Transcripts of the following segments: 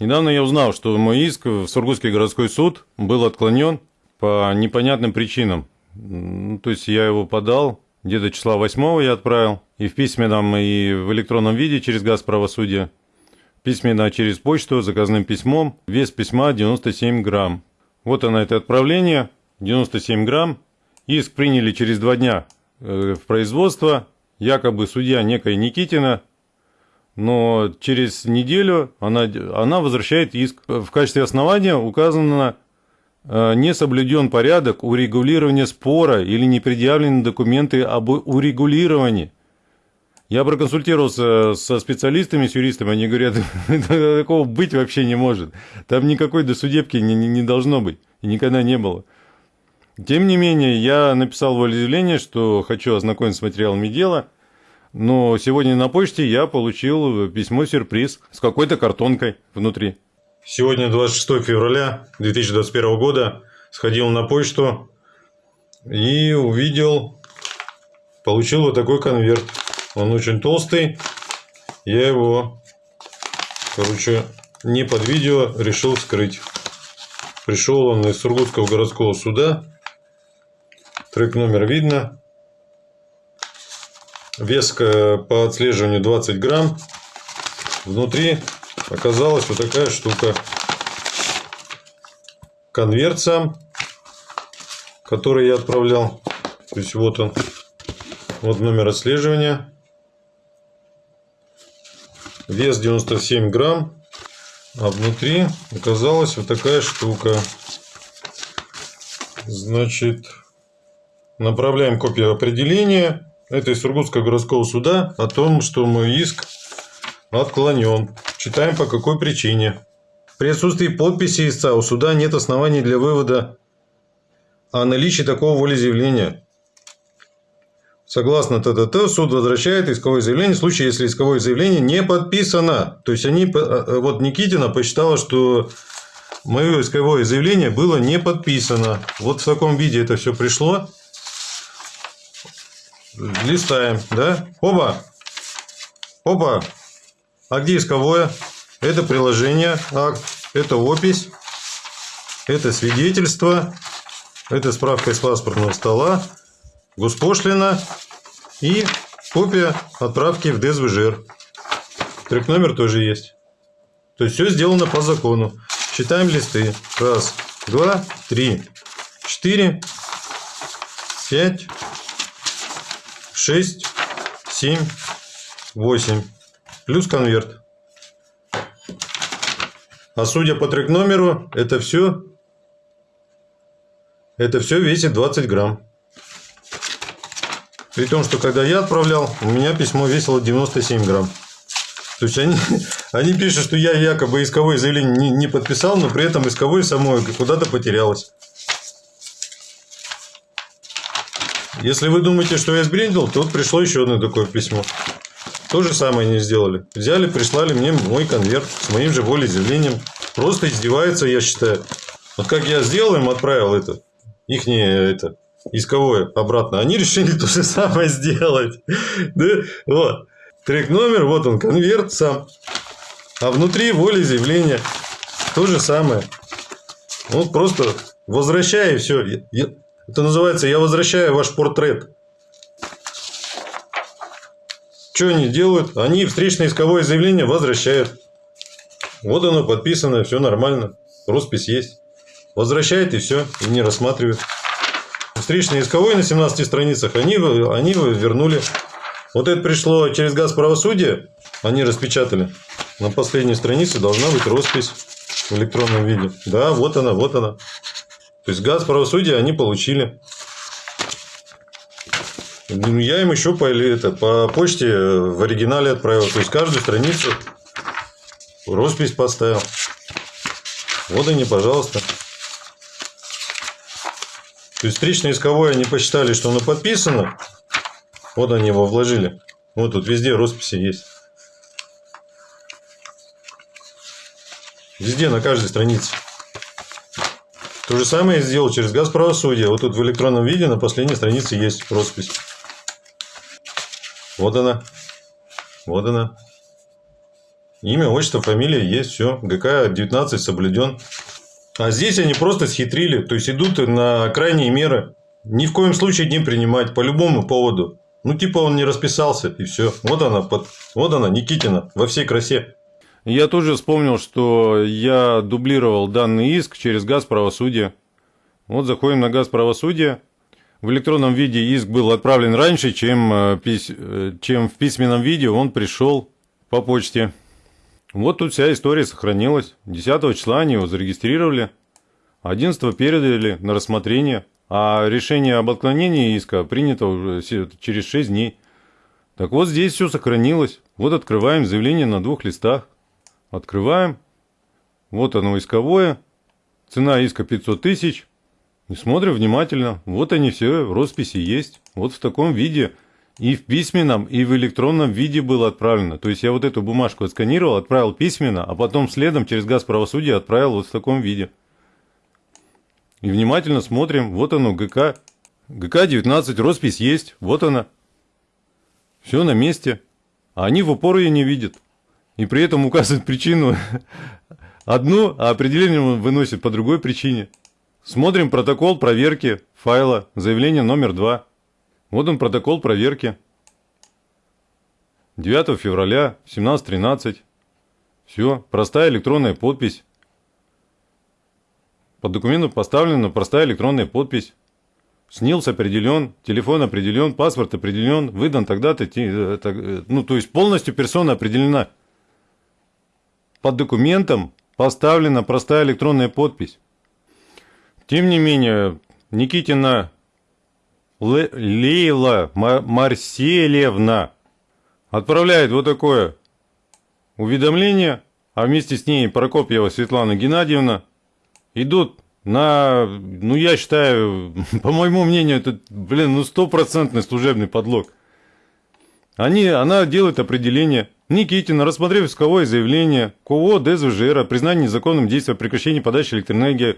Недавно я узнал, что мой иск в Сургутский городской суд был отклонен по непонятным причинам. Ну, то есть я его подал, где-то числа 8 я отправил, и в письменном, и в электронном виде через газ правосудия, письменно через почту, заказным письмом, вес письма 97 грамм. Вот оно, это отправление, 97 грамм. Иск приняли через два дня э, в производство, якобы судья некая Никитина но через неделю она, она возвращает иск. В качестве основания указано э, не соблюден порядок урегулирования спора или не предъявлены документы об урегулировании. Я проконсультировался со специалистами, с юристами, они говорят, такого быть вообще не может. Там никакой досудебки не, не, должно быть, и никогда не было. Тем не менее, я написал волеизъявление, что хочу ознакомиться с материалами дела – но сегодня на почте я получил письмо-сюрприз с какой-то картонкой внутри. Сегодня 26 февраля 2021 года сходил на почту и увидел, получил вот такой конверт. Он очень толстый. Я его, короче, не под видео решил вскрыть. Пришел он из Сургутского городского суда. Трек номер видно. Вес по отслеживанию 20 грамм. Внутри оказалась вот такая штука. Конверт сам, который я отправлял. То есть вот он. Вот номер отслеживания. Вес 97 грамм. А внутри оказалась вот такая штука. Значит, направляем копию определения это из Сургутского городского суда о том, что мой иск отклонен. Читаем по какой причине. При отсутствии подписи истца у суда нет оснований для вывода о наличии такого волеизъявления. Согласно ТТТ, суд возвращает исковое заявление в случае, если исковое заявление не подписано. То есть, они, э, вот Никитина посчитала, что мое исковое заявление было не подписано. Вот в таком виде это все пришло листаем, да? Оба! Оба! А где исковое? Это приложение, акт, это опись, это свидетельство, это справка из паспортного стола, госпошлина и копия отправки в ДСВЖР. Трек номер тоже есть. То есть все сделано по закону. Считаем листы. Раз, два, три, четыре, пять, 6, 7, 8. Плюс конверт. А судя по трек номеру, это все, это все весит 20 грамм. При том, что когда я отправлял, у меня письмо весило 97 грамм. То есть они, они пишут, что я якобы исковое заявление не, не подписал, но при этом исковое само куда-то потерялось. Если вы думаете, что я сбрендил, то вот пришло еще одно такое письмо. То же самое они сделали. Взяли, прислали мне мой конверт с моим же волеизъявлением. Просто издеваются, я считаю. Вот как я сделал им, отправил это, их это, исковое обратно. Они решили то же самое сделать. Да? Вот. Трек номер, вот он, конверт сам. А внутри волеизъявление. То же самое. Вот просто возвращаю и все. Это называется «Я возвращаю ваш портрет». Что они делают? Они встречное исковое заявление возвращают. Вот оно подписано, все нормально. Роспись есть. Возвращает и все, и не рассматривают. Встречное исковое на 17 страницах они, они вернули. Вот это пришло через газ правосудия, они распечатали. На последней странице должна быть роспись в электронном виде. Да, вот она, вот она. То есть газ правосудия они получили. Я им еще по, это, по почте в оригинале отправил. То есть каждую страницу роспись поставил. Вот они, пожалуйста. То есть встречное исковое они посчитали, что оно подписано. Вот они его вложили. Вот тут везде росписи есть. Везде, на каждой странице. То же самое я сделал через газ правосудия. Вот тут в электронном виде на последней странице есть роспись. Вот она. Вот она. Имя, отчество, фамилия есть, все. ГК 19 соблюден. А здесь они просто схитрили, то есть идут на крайние меры. Ни в коем случае не принимать по любому поводу. Ну, типа он не расписался, и все. Вот она, под... вот она, Никитина, во всей красе. Я тоже вспомнил, что я дублировал данный иск через газ правосудия. Вот заходим на газ правосудия. В электронном виде иск был отправлен раньше, чем, э, э, чем в письменном виде он пришел по почте. Вот тут вся история сохранилась. 10 числа они его зарегистрировали, 11 передали на рассмотрение, а решение об отклонении иска принято уже через 6 дней. Так вот здесь все сохранилось. Вот открываем заявление на двух листах. Открываем. Вот оно исковое. Цена иска 500 тысяч. И смотрим внимательно. Вот они все, росписи есть. Вот в таком виде. И в письменном, и в электронном виде было отправлено. То есть я вот эту бумажку отсканировал, отправил письменно, а потом следом через газ правосудия отправил вот в таком виде. И внимательно смотрим. Вот оно, ГК. ГК-19, роспись есть. Вот она. Все на месте. А они в упор ее не видят и при этом указывает причину одну, а определение выносит по другой причине. Смотрим протокол проверки файла, заявление номер 2. Вот он протокол проверки. 9 февраля 17.13. Все, простая электронная подпись. Под документом поставлена простая электронная подпись. СНИЛС определен, телефон определен, паспорт определен, выдан тогда-то, э, э, ну, то есть полностью персона определена под документом поставлена простая электронная подпись. Тем не менее, Никитина Лейла Марселевна отправляет вот такое уведомление, а вместе с ней Прокопьева Светлана Геннадьевна идут на, ну я считаю, по моему мнению, это, блин, ну стопроцентный служебный подлог. Они, она делает определение – Никитина, рассмотрев исковое заявление КО ДСВЖР о признании незаконным действия прекращения подачи электроэнергии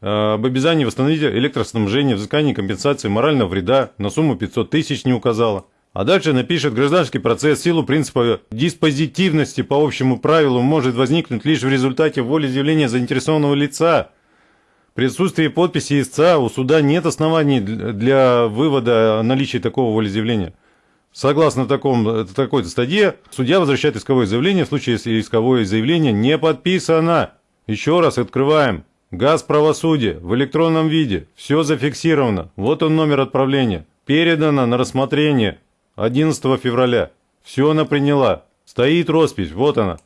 э, об обязании восстановить электроснабжение, взыскании компенсации морального вреда на сумму 500 тысяч не указала. А дальше напишет гражданский процесс силу принципа диспозитивности по общему правилу может возникнуть лишь в результате волеизъявления заинтересованного лица. При отсутствии подписи истца у суда нет оснований для вывода о наличии такого волеизъявления. Согласно такому, такой-то статье, судья возвращает исковое заявление в случае, если исковое заявление не подписано. Еще раз открываем. Газ правосудия в электронном виде. Все зафиксировано. Вот он номер отправления. Передано на рассмотрение 11 февраля. Все она приняла. Стоит роспись. Вот она.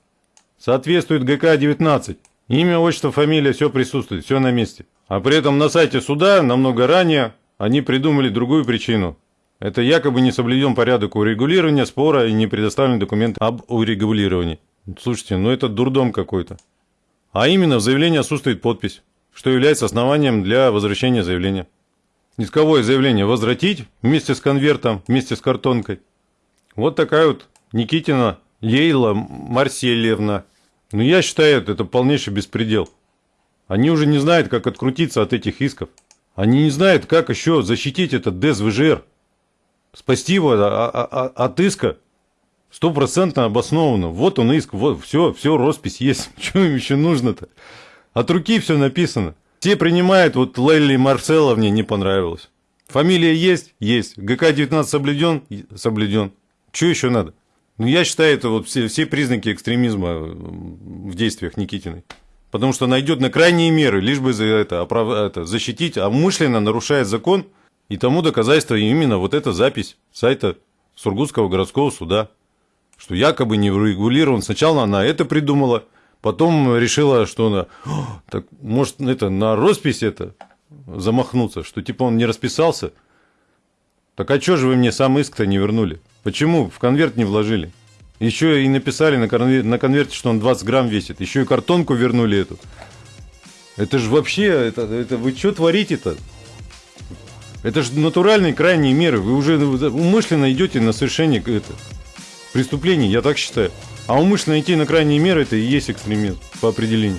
Соответствует ГК-19. Имя, отчество, фамилия, все присутствует, все на месте. А при этом на сайте суда намного ранее они придумали другую причину. Это якобы не соблюден порядок урегулирования спора и не предоставлен документ об урегулировании. Слушайте, ну это дурдом какой-то. А именно в заявлении отсутствует подпись, что является основанием для возвращения заявления. Исковое заявление возвратить вместе с конвертом, вместе с картонкой. Вот такая вот Никитина Лейла Марсельевна. Ну я считаю, это полнейший беспредел. Они уже не знают, как открутиться от этих исков. Они не знают, как еще защитить этот ДСВЖР спасти его от иска стопроцентно обоснованно. Вот он иск, вот все, все, роспись есть. Что им еще нужно-то? От руки все написано. Все принимают, вот Лелли Марселовне не понравилось. Фамилия есть? Есть. ГК-19 соблюден? Соблюден. Что еще надо? Ну, я считаю, это вот все, все признаки экстремизма в действиях Никитиной. Потому что она идет на крайние меры, лишь бы за это, это защитить, а умышленно нарушает закон – и тому доказательство именно вот эта запись сайта Сургутского городского суда, что якобы не урегулирован. Сначала она это придумала, потом решила, что она, так может это на роспись это замахнуться, что типа он не расписался. Так а что же вы мне сам иск-то не вернули? Почему в конверт не вложили? Еще и написали на, конверте, на конверте, что он 20 грамм весит. Еще и картонку вернули эту. Это же вообще, это, это вы что творите-то? Это же натуральные крайние меры. Вы уже умышленно идете на совершение это, преступлений, я так считаю. А умышленно идти на крайние меры, это и есть экстремизм по определению.